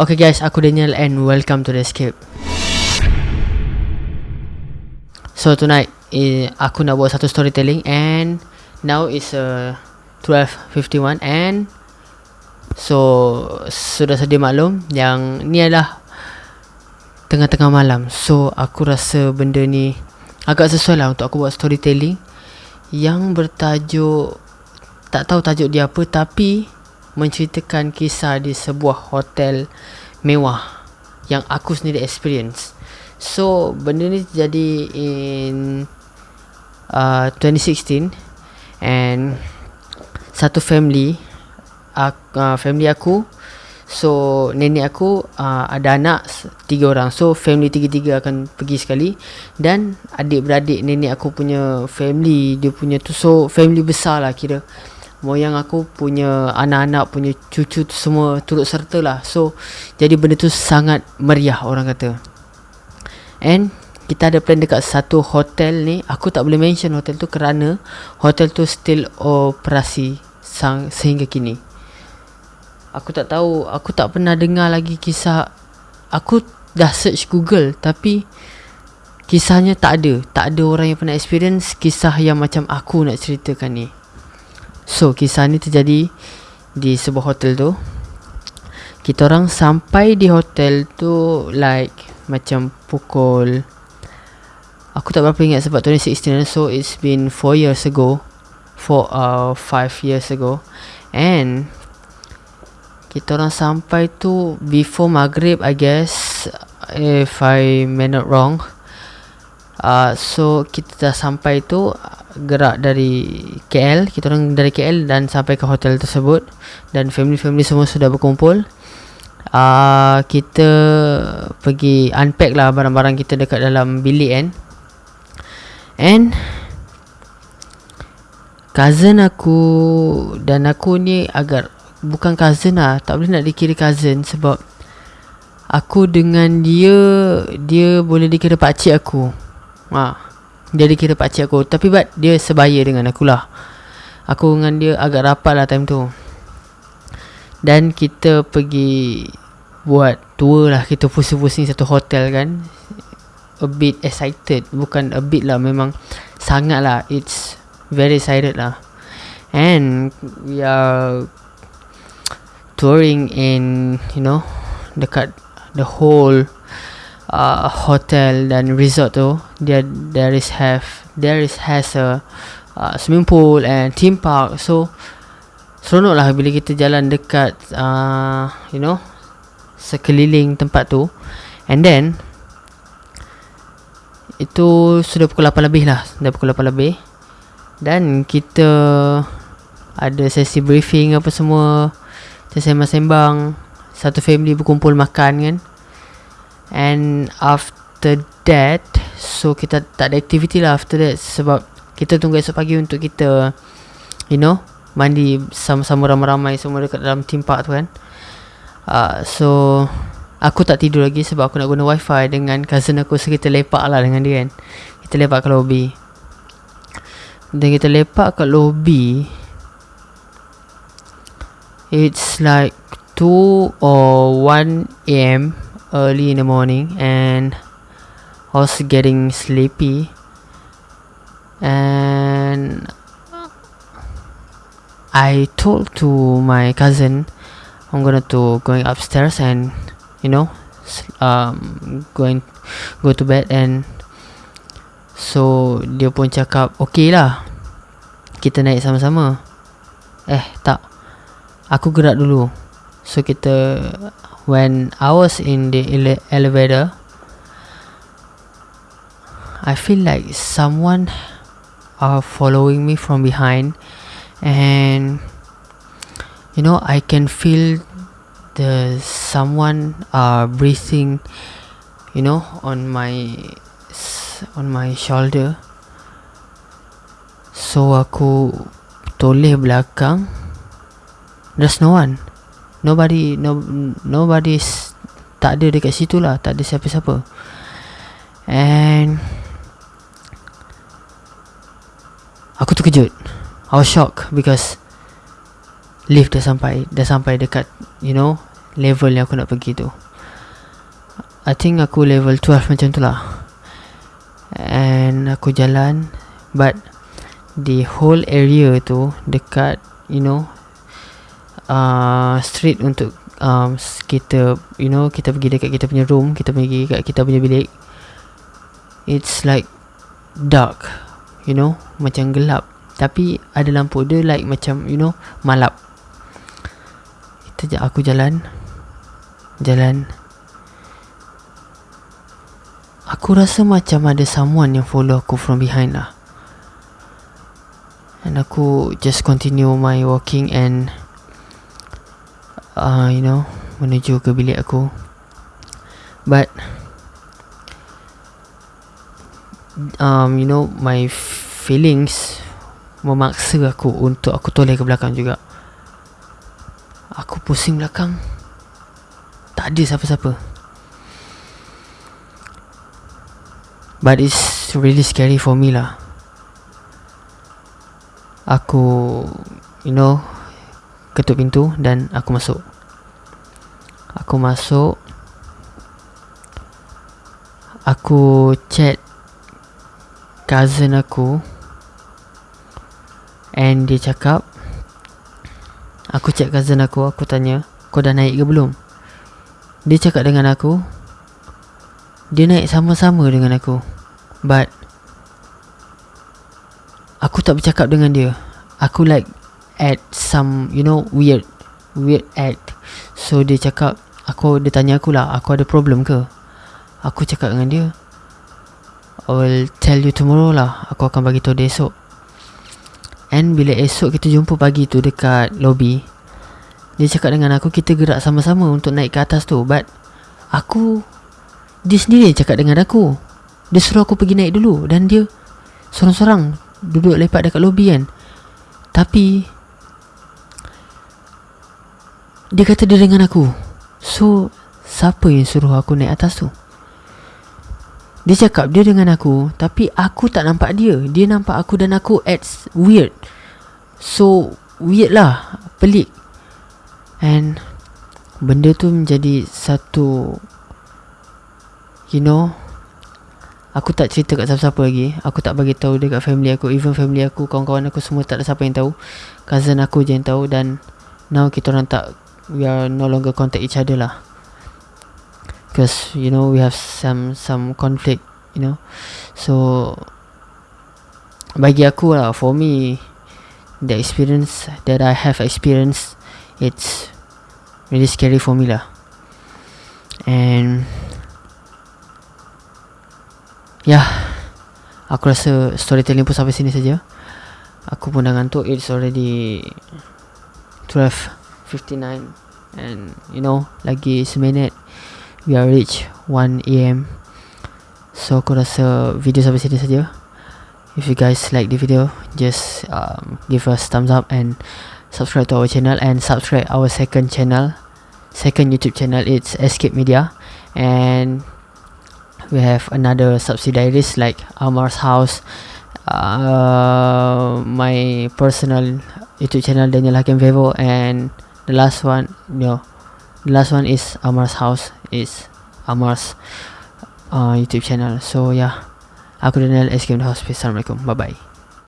Okay guys, aku Daniel and welcome to the escape. So tonight, eh, aku nak buat satu storytelling and now is uh, 12.51 and so sudah sedia maklum yang ni adalah tengah-tengah malam. So aku rasa benda ni agak sesuai lah untuk aku buat storytelling yang bertajuk tak tahu tajuk dia apa tapi menceritakan kisah di sebuah hotel mewah yang aku sendiri experience. So benda ni jadi in uh, 2016 and satu family uh, uh, family aku so nenek aku uh, ada anak tiga orang. So family tiga-tiga akan pergi sekali dan adik-beradik nenek aku punya family dia punya tu. So family besar lah kira moyang aku punya anak-anak punya cucu tu semua turut serta lah. So jadi benda tu sangat meriah orang kata. And kita ada plan dekat satu hotel ni. Aku tak boleh mention hotel tu kerana Hotel tu still operasi sehingga kini. Aku tak tahu Aku tak pernah dengar lagi kisah. Aku dah search Google Tapi Kisahnya tak ada. Tak ada orang yang pernah experience Kisah yang macam aku nak ceritakan ni So kisah ni terjadi Di sebuah hotel tu. Kita orang sampai di hotel tu Like macam pukul aku tak berapa ingat sebab 2016 so it's been 4 years ago for uh 5 years ago. And kita orang sampai tu before maghrib I guess if I may not wrong. Uh, so kita dah sampai tu gerak dari KL kita orang dari KL dan sampai ke hotel tersebut. Dan family-family semua sudah berkumpul. Uh, kita pergi unpack lah barang-barang kita dekat dalam bilik kan. And cousin aku dan aku ni agak bukan cousin lah tak boleh nak dikira cousin sebab aku dengan dia dia boleh dikira pakcik aku. Ha dia dikira pakcik aku. Tapi but dia sebaya dengan aku lah. Aku dengan dia agak rapat lah time tu. Dan kita pergi buat tour lah. Kita pusing-pusing satu hotel kan. A bit excited. Bukan a bit lah memang sangat lah. It's very excited lah. And we are touring in you know dekat the whole uh, hotel dan resort tu dia there is have there is has a uh, swimming pool and theme park. So seronok lah bila kita jalan dekat uh, you know sekeliling tempat tu. And then itu sudah pukul 8 lebih lah dah pukul 8 lebih. Dan kita ada sesi briefing apa semua kita sembang-sembang satu family berkumpul makan kan and after that so kita tak ada aktiviti lah after that. Sebab kita tunggu esok pagi untuk kita you know mandi sama-sama ramai-ramai semua dekat dalam theme park tu kan. Uh, So Aku tak tidur lagi sebab aku nak guna wifi dengan cousin aku. So kita lepak lah dengan dia kan. Kita lepak ke lobby. Dan kita lepak kat lobby. It's like 2 or 1 am early in the morning And I was getting sleepy And I told to my cousin I'm gonna to going upstairs and you know um going go to bed. And so dia pun cakap okay lah kita naik sama-sama. Eh tak. Aku gerak dulu so kita when I was in the ele- elevator I feel like someone are following me from behind and you know i can feel the someone uh breathing you know on my on my shoulder. So aku toleh belakang. There's no one nobody no nobody tak ada dekat situ lah tak ada siapa-siapa. And aku terkejut. I was shocked because lift dah sampai dah sampai dekat you know level yang aku nak pergi tu. I think aku level 12 macam tu lah. And aku jalan But The whole area tu Dekat You know uh, Street untuk um, Kita You know Kita pergi dekat kita punya room Kita pergi dekat kita punya bilik. It's like Dark You know Macam gelap. Tapi ada lampu Dia like macam You know Malap. Kita Aku jalan. Jalan. Aku rasa macam ada someone yang follow aku from behind lah. And aku just continue my walking and uh, You know Menuju ke bilik aku. But um, You know My feelings Memaksa aku untuk aku toleh ke belakang juga. Aku pusing belakang. Tak ada siapa-siapa. But it's really scary for me lah. Aku You know Ketuk pintu Dan aku masuk. Aku masuk. Aku chat Cousin aku. And dia cakap Aku chat cousin aku Aku tanya Kau dah naik ke belum? Dia cakap dengan aku Dia naik sama-sama dengan aku But Aku tak bercakap dengan dia. Aku like At some You know Weird Weird act. So dia cakap Aku Dia tanya aku lah Aku ada problem ke? Aku cakap dengan dia I will tell you tomorrow lah Aku akan bagi tahu dia esok. And bila esok kita jumpa pagi tu dekat lobby Dia cakap dengan aku kita gerak sama-sama untuk naik ke atas tu. But Aku Dia sendiri cakap dengan aku. Dia suruh aku pergi naik dulu Dan dia Sorang-sorang Duduk lepak dekat lobby kan. Tapi Dia kata dia dengan aku So Siapa yang suruh aku naik atas tu? Dia cakap dia dengan aku Tapi aku tak nampak dia. Dia nampak aku dan aku It's weird. So Weird lah Pelik. And Benda tu menjadi satu You know Aku tak cerita kat siapa-siapa lagi. Aku tak bagi tahu dekat family aku Even family aku Kawan-kawan aku semua tak ada siapa yang tahu. Cousin aku je yang tahu Dan Now kita orang tak We are no longer contact each other lah. Because you know we have some some conflict you know. So bagi aku lah for me the experience that I have experienced it's really scary for me lah. And yeah aku rasa storytelling pun sampai sini saja. Aku pun dah ngantuk it's already 12.59 and you know lagi seminit we are reach 1am so aku rasa video sampai sini saja. If you guys like the video just um, give us thumbs up and subscribe to our channel and subscribe our second channel. Second youtube channel it's escape media. And we have another subsidiaries like amar's house uh, my personal youtube channel daniel hakim and the last one know the last one is amar's house is Amar's uh, YouTube channel. So yeah, aku Daniel The Hospice. Assalamualaikum. Bye bye.